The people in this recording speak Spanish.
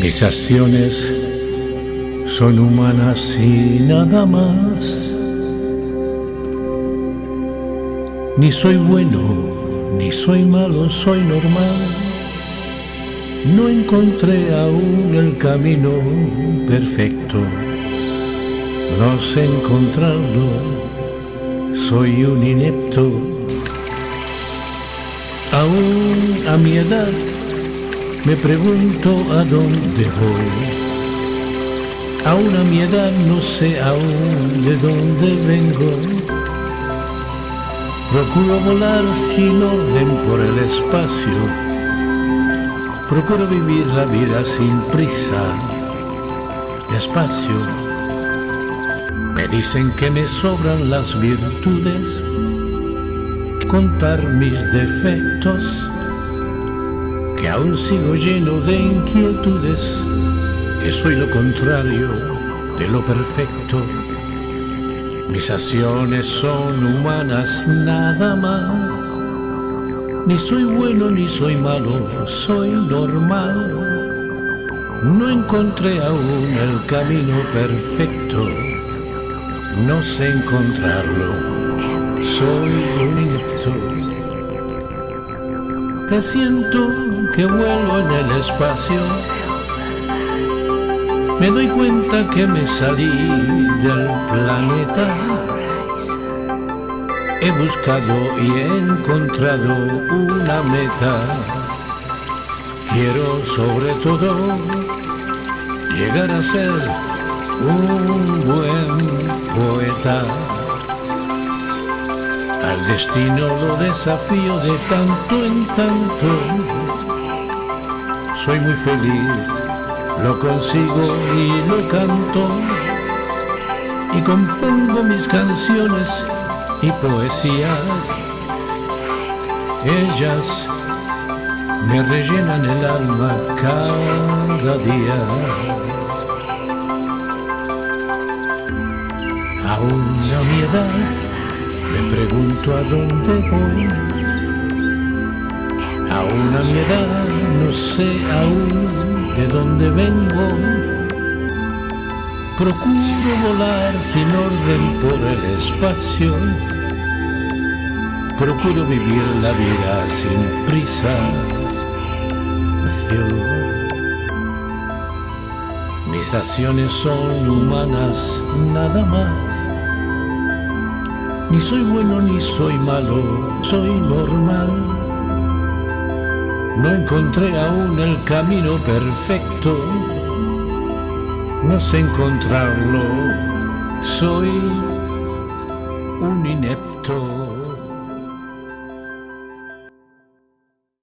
Mis acciones son humanas y nada más. Ni soy bueno, ni soy malo, soy normal. No encontré aún el camino perfecto. No sé encontrarlo, soy un inepto. Aún a mi edad me pregunto a dónde voy. Aún a mi edad no sé aún de dónde vengo. Procuro volar sin orden por el espacio. Procuro vivir la vida sin prisa, despacio. Me dicen que me sobran las virtudes, contar mis defectos que aún sigo lleno de inquietudes, que soy lo contrario de lo perfecto. Mis acciones son humanas nada más. Ni soy bueno ni soy malo, soy normal. No encontré aún el camino perfecto, no sé encontrarlo, soy bonito. Presiento que vuelo en el espacio. Me doy cuenta que me salí del planeta. He buscado y he encontrado una meta. Quiero sobre todo llegar a ser un buen poeta. Al destino lo desafío de tanto en tanto. Soy muy feliz, lo consigo y lo canto. Y compongo mis canciones y poesía. Ellas me rellenan el alma cada día. Aún a mi edad me pregunto a dónde voy. Aún a mi edad no sé aún de dónde vengo. Procuro volar sin orden por el espacio. Procuro vivir la vida sin prisa. Mis acciones son humanas nada más ni soy bueno ni soy malo, soy normal. No encontré aún el camino perfecto, no sé encontrarlo, soy un inepto.